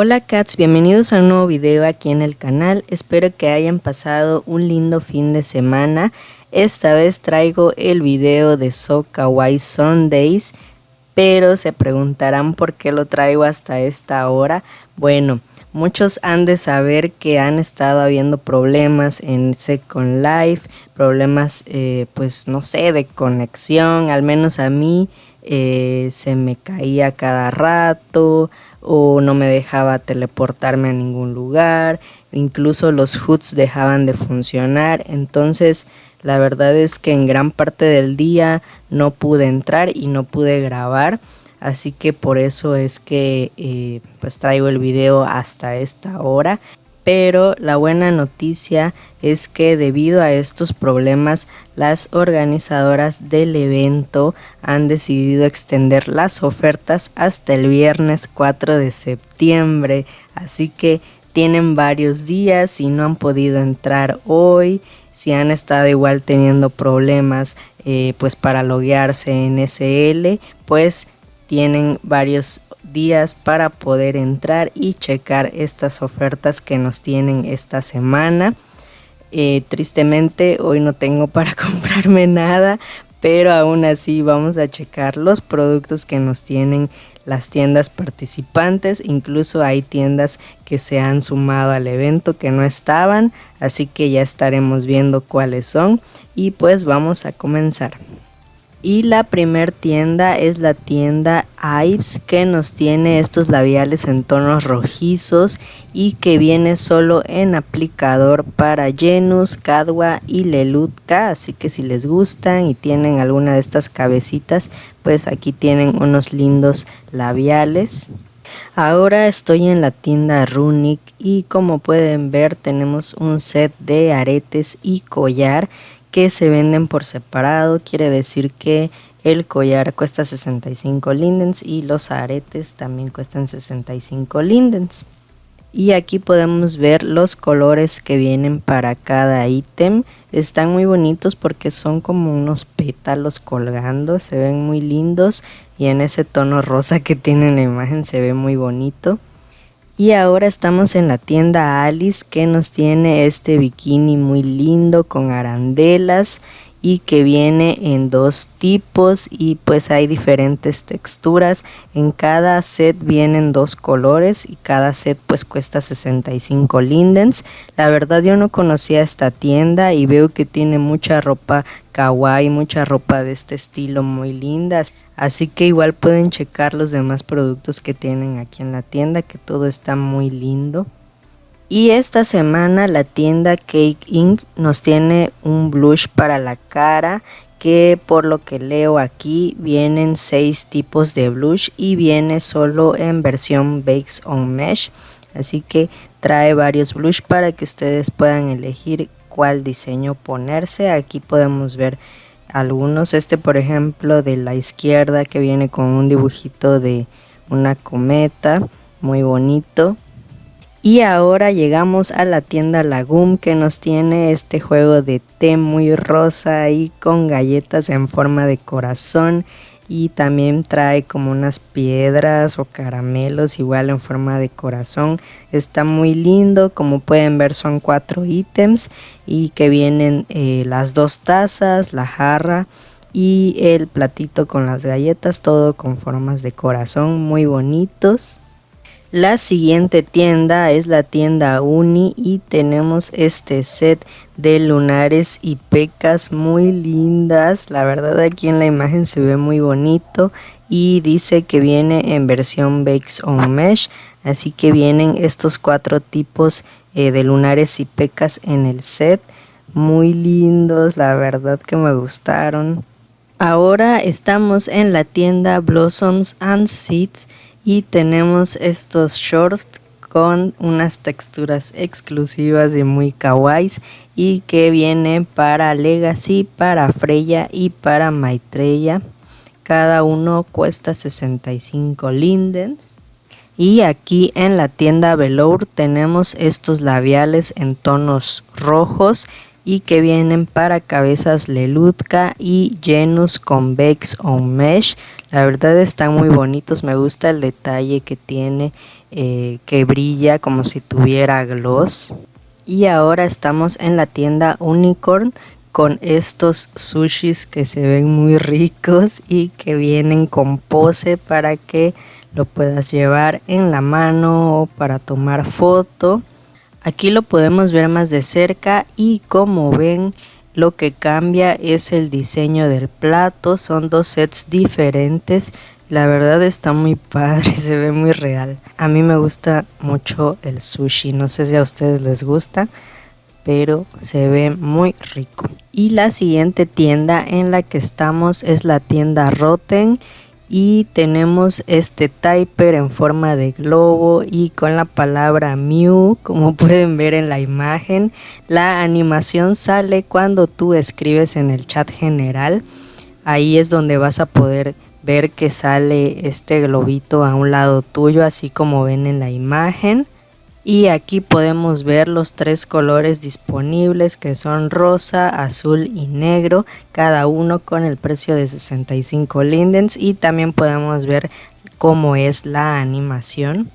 Hola cats, bienvenidos a un nuevo video aquí en el canal, espero que hayan pasado un lindo fin de semana. Esta vez traigo el video de So Kawaii Sundays, pero se preguntarán por qué lo traigo hasta esta hora. Bueno, muchos han de saber que han estado habiendo problemas en Second Life, problemas eh, pues no sé, de conexión, al menos a mí eh, se me caía cada rato o no me dejaba teleportarme a ningún lugar, incluso los hoods dejaban de funcionar, entonces la verdad es que en gran parte del día no pude entrar y no pude grabar, así que por eso es que eh, pues traigo el video hasta esta hora pero la buena noticia es que debido a estos problemas las organizadoras del evento han decidido extender las ofertas hasta el viernes 4 de septiembre. Así que tienen varios días si no han podido entrar hoy. Si han estado igual teniendo problemas eh, pues para loguearse en SL pues tienen varios días para poder entrar y checar estas ofertas que nos tienen esta semana. Eh, tristemente hoy no tengo para comprarme nada, pero aún así vamos a checar los productos que nos tienen las tiendas participantes. Incluso hay tiendas que se han sumado al evento que no estaban, así que ya estaremos viendo cuáles son y pues vamos a comenzar. Y la primer tienda es la tienda Ives que nos tiene estos labiales en tonos rojizos y que viene solo en aplicador para Genus, Cadwa y Lelutka. Así que si les gustan y tienen alguna de estas cabecitas, pues aquí tienen unos lindos labiales. Ahora estoy en la tienda Runic y como pueden ver tenemos un set de aretes y collar que se venden por separado, quiere decir que el collar cuesta 65 lindens y los aretes también cuestan 65 lindens. Y aquí podemos ver los colores que vienen para cada ítem. Están muy bonitos porque son como unos pétalos colgando, se ven muy lindos y en ese tono rosa que tiene la imagen se ve muy bonito. Y ahora estamos en la tienda Alice que nos tiene este bikini muy lindo con arandelas y que viene en dos tipos y pues hay diferentes texturas. En cada set vienen dos colores y cada set pues cuesta 65 lindens. La verdad yo no conocía esta tienda y veo que tiene mucha ropa kawaii, mucha ropa de este estilo muy lindas. Así que igual pueden checar los demás productos que tienen aquí en la tienda, que todo está muy lindo. Y esta semana la tienda Cake Inc. nos tiene un blush para la cara que por lo que leo aquí vienen seis tipos de blush y viene solo en versión Bakes on Mesh. Así que trae varios blush para que ustedes puedan elegir cuál diseño ponerse. Aquí podemos ver algunos. Este, por ejemplo, de la izquierda que viene con un dibujito de una cometa, muy bonito. Y ahora llegamos a la tienda Lagum que nos tiene este juego de té muy rosa y con galletas en forma de corazón y también trae como unas piedras o caramelos igual en forma de corazón. Está muy lindo como pueden ver son cuatro ítems y que vienen eh, las dos tazas la jarra y el platito con las galletas todo con formas de corazón muy bonitos la siguiente tienda es la tienda Uni y tenemos este set de lunares y pecas muy lindas. La verdad aquí en la imagen se ve muy bonito y dice que viene en versión Bakes on Mesh. Así que vienen estos cuatro tipos eh, de lunares y pecas en el set. Muy lindos, la verdad que me gustaron. Ahora estamos en la tienda Blossoms and Seeds y tenemos estos shorts con unas texturas exclusivas y muy kawaii y que viene para Legacy, para Freya y para Maitreya. Cada uno cuesta 65 lindens. Y aquí en la tienda Velour tenemos estos labiales en tonos rojos y que vienen para cabezas Lelutka y Genus Convex on Mesh. La verdad están muy bonitos, me gusta el detalle que tiene, eh, que brilla como si tuviera gloss. Y ahora estamos en la tienda Unicorn con estos sushis que se ven muy ricos y que vienen con pose para que lo puedas llevar en la mano o para tomar foto. Aquí lo podemos ver más de cerca y como ven lo que cambia es el diseño del plato, son dos sets diferentes. La verdad está muy padre, se ve muy real. A mí me gusta mucho el sushi, no sé si a ustedes les gusta, pero se ve muy rico. Y la siguiente tienda en la que estamos es la tienda Rotten y tenemos este typer en forma de globo y con la palabra Mew como pueden ver en la imagen. La animación sale cuando tú escribes en el chat general. Ahí es donde vas a poder ver que sale este globito a un lado tuyo así como ven en la imagen y aquí podemos ver los tres colores disponibles que son rosa, azul y negro, cada uno con el precio de 65 lindens y también podemos ver cómo es la animación.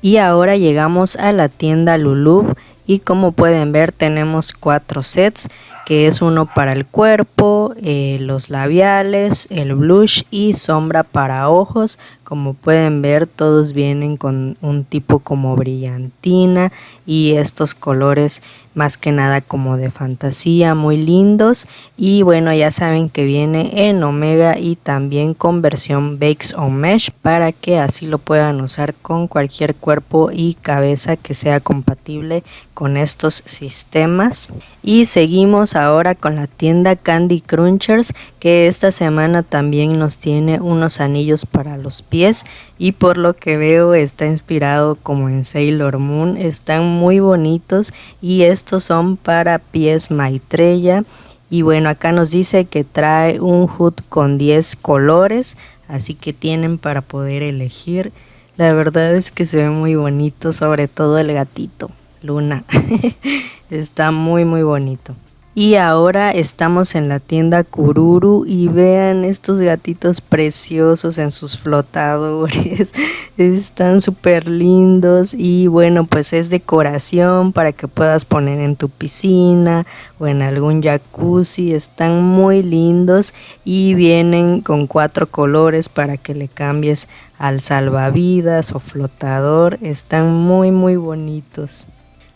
Y ahora llegamos a la tienda Lulu y como pueden ver tenemos cuatro sets que es uno para el cuerpo, eh, los labiales, el blush y sombra para ojos. Como pueden ver todos vienen con un tipo como brillantina y estos colores más que nada como de fantasía muy lindos y bueno ya saben que viene en omega y también con versión bakes o mesh para que así lo puedan usar con cualquier cuerpo y cabeza que sea compatible con estos sistemas y seguimos ahora con la tienda Candy Crunchers que esta semana también nos tiene unos anillos para los pies. Y por lo que veo está inspirado como en Sailor Moon, están muy bonitos y estos son para pies Maitreya. Y bueno acá nos dice que trae un hood con 10 colores así que tienen para poder elegir. La verdad es que se ve muy bonito sobre todo el gatito Luna. Está muy muy bonito y ahora estamos en la tienda Kururu y vean estos gatitos preciosos en sus flotadores. Están súper lindos y bueno, pues es decoración para que puedas poner en tu piscina o en algún jacuzzi. Están muy lindos y vienen con cuatro colores para que le cambies al salvavidas o flotador. Están muy muy bonitos.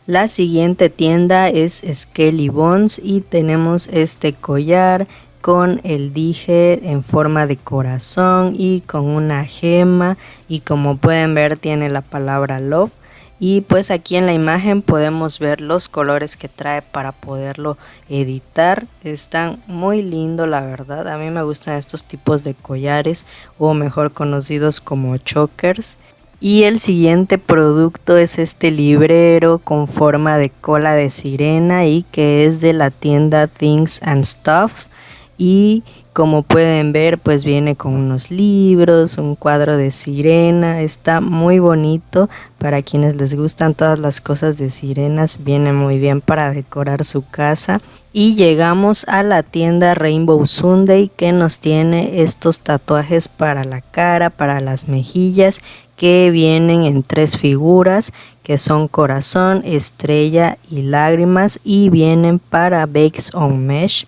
La siguiente tienda es Skelly Bones y tenemos este collar con el dije en forma de corazón y con una gema y como pueden ver tiene la palabra love. Y pues aquí en la imagen podemos ver los colores que trae para poderlo editar. Están muy lindo la verdad. A mí me gustan estos tipos de collares o mejor conocidos como chokers y el siguiente producto es este librero con forma de cola de sirena y que es de la tienda Things and Stuffs. Y como pueden ver pues viene con unos libros, un cuadro de sirena, está muy bonito para quienes les gustan todas las cosas de sirenas, viene muy bien para decorar su casa. Y llegamos a la tienda Rainbow Sunday que nos tiene estos tatuajes para la cara, para las mejillas que vienen en tres figuras que son corazón, estrella y lágrimas y vienen para Bakes on Mesh.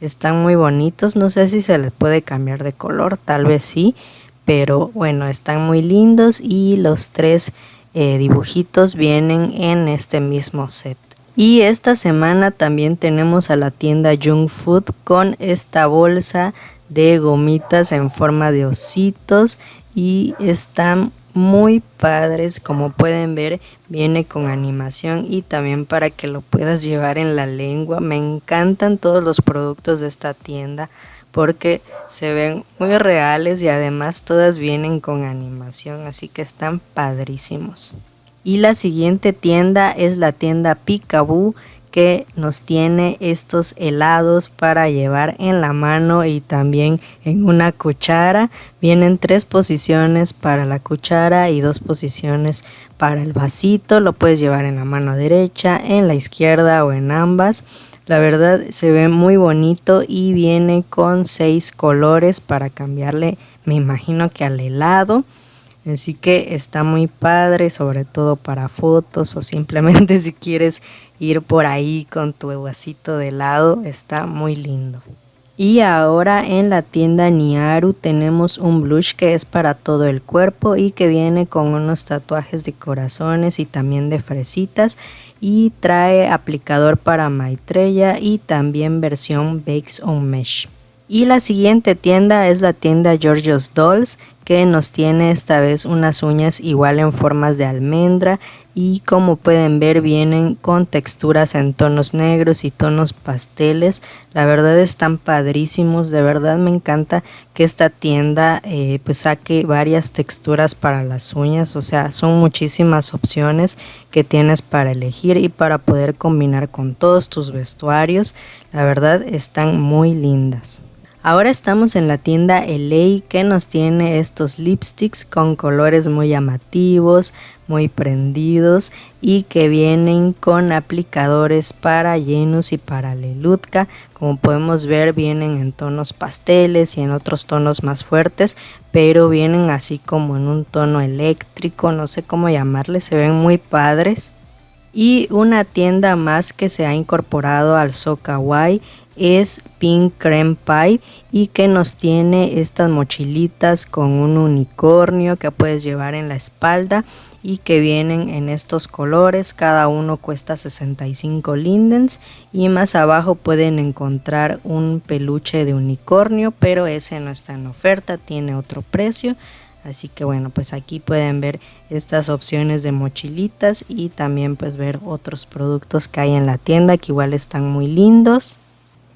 Están muy bonitos, no sé si se les puede cambiar de color, tal vez sí, pero bueno, están muy lindos y los tres eh, dibujitos vienen en este mismo set. Y esta semana también tenemos a la tienda Young Food con esta bolsa de gomitas en forma de ositos y están muy padres como pueden ver viene con animación y también para que lo puedas llevar en la lengua. Me encantan todos los productos de esta tienda porque se ven muy reales y además todas vienen con animación así que están padrísimos. Y la siguiente tienda es la tienda Picaboo que nos tiene estos helados para llevar en la mano y también en una cuchara. Vienen tres posiciones para la cuchara y dos posiciones para el vasito. Lo puedes llevar en la mano derecha, en la izquierda o en ambas. La verdad se ve muy bonito y viene con seis colores para cambiarle, me imagino que al helado. Así que está muy padre, sobre todo para fotos o simplemente si quieres ir por ahí con tu vasito de helado, está muy lindo. Y ahora en la tienda Niaru tenemos un blush que es para todo el cuerpo y que viene con unos tatuajes de corazones y también de fresitas y trae aplicador para Maitreya y también versión Bakes on Mesh. Y la siguiente tienda es la tienda Georgios Dolls que nos tiene esta vez unas uñas igual en formas de almendra y como pueden ver vienen con texturas en tonos negros y tonos pasteles. La verdad están padrísimos de verdad me encanta que esta tienda eh, pues saque varias texturas para las uñas o sea son muchísimas opciones que tienes para elegir y para poder combinar con todos tus vestuarios. La verdad están muy lindas Ahora estamos en la tienda LA que nos tiene estos lipsticks con colores muy llamativos, muy prendidos y que vienen con aplicadores para Genus y para Lelutka. Como podemos ver vienen en tonos pasteles y en otros tonos más fuertes, pero vienen así como en un tono eléctrico, no sé cómo llamarle, se ven muy padres. Y una tienda más que se ha incorporado al So es Pink Creme Pie y que nos tiene estas mochilitas con un unicornio que puedes llevar en la espalda y que vienen en estos colores, cada uno cuesta 65 lindens y más abajo pueden encontrar un peluche de unicornio, pero ese no está en oferta, tiene otro precio. Así que bueno, pues aquí pueden ver estas opciones de mochilitas y también pues ver otros productos que hay en la tienda que igual están muy lindos.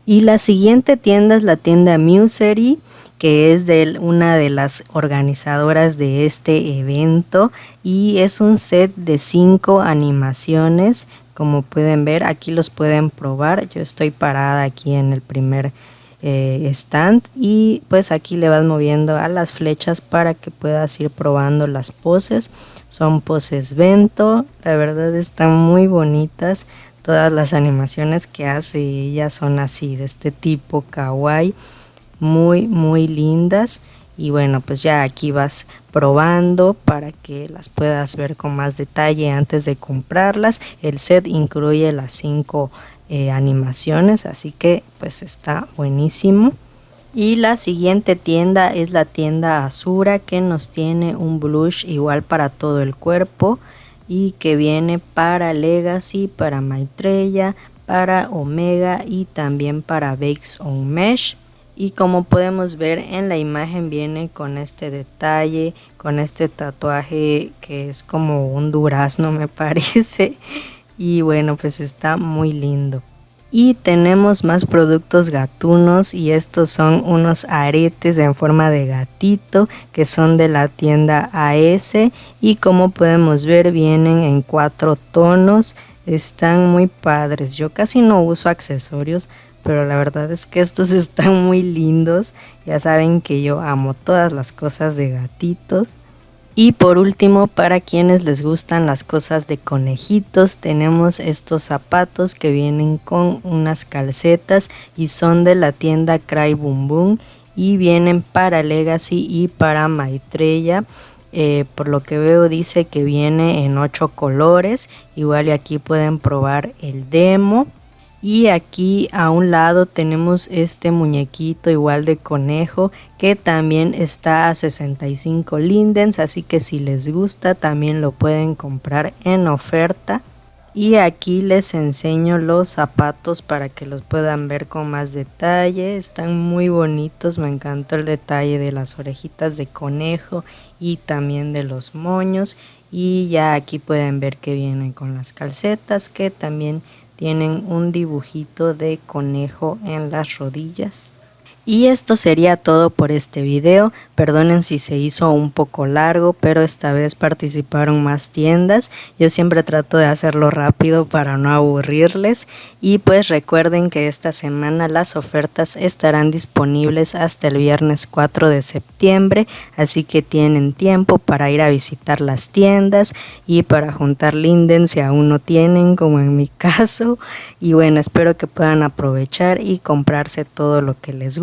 Y la siguiente tienda es la tienda Musery, que es de una de las organizadoras de este evento y es un set de cinco animaciones. Como pueden ver, aquí los pueden probar. Yo estoy parada aquí en el primer eh, stand y pues aquí le vas moviendo a las flechas para que puedas ir probando las poses. Son poses vento, la verdad están muy bonitas todas las animaciones que hace ella son así de este tipo kawaii muy muy lindas. Y bueno pues ya aquí vas probando para que las puedas ver con más detalle antes de comprarlas. El set incluye las cinco eh, animaciones así que pues está buenísimo. Y la siguiente tienda es la tienda Azura que nos tiene un blush igual para todo el cuerpo y que viene para Legacy, para Maitreya, para Omega y también para Bakes on Mesh. Y como podemos ver en la imagen viene con este detalle, con este tatuaje que es como un durazno me parece. Y bueno, pues está muy lindo. Y tenemos más productos gatunos y estos son unos aretes en forma de gatito que son de la tienda AS y como podemos ver vienen en cuatro tonos. Están muy padres. Yo casi no uso accesorios, pero la verdad es que estos están muy lindos. Ya saben que yo amo todas las cosas de gatitos. Y por último, para quienes les gustan las cosas de conejitos, tenemos estos zapatos que vienen con unas calcetas y son de la tienda Cry Boom Boom y vienen para Legacy y para Maitreya. Eh, por lo que veo dice que viene en 8 colores, igual y aquí pueden probar el demo. Y aquí a un lado tenemos este muñequito igual de conejo que también está a 65 lindens, así que si les gusta también lo pueden comprar en oferta. Y aquí les enseño los zapatos para que los puedan ver con más detalle. Están muy bonitos, me encantó el detalle de las orejitas de conejo y también de los moños. Y ya aquí pueden ver que vienen con las calcetas que también tienen un dibujito de conejo en las rodillas. Y esto sería todo por este video, perdonen si se hizo un poco largo, pero esta vez participaron más tiendas, yo siempre trato de hacerlo rápido para no aburrirles. Y pues recuerden que esta semana las ofertas estarán disponibles hasta el viernes 4 de septiembre, así que tienen tiempo para ir a visitar las tiendas y para juntar linden si aún no tienen como en mi caso. Y bueno espero que puedan aprovechar y comprarse todo lo que les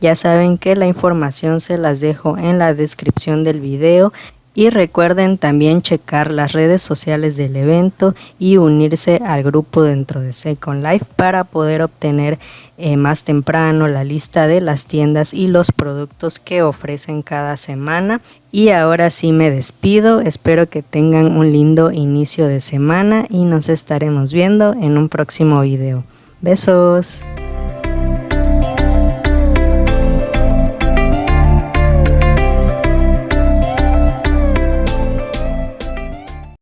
ya saben que la información se las dejo en la descripción del video y recuerden también checar las redes sociales del evento y unirse al grupo dentro de Second Life para poder obtener eh, más temprano la lista de las tiendas y los productos que ofrecen cada semana. Y ahora sí me despido, espero que tengan un lindo inicio de semana y nos estaremos viendo en un próximo video. Besos.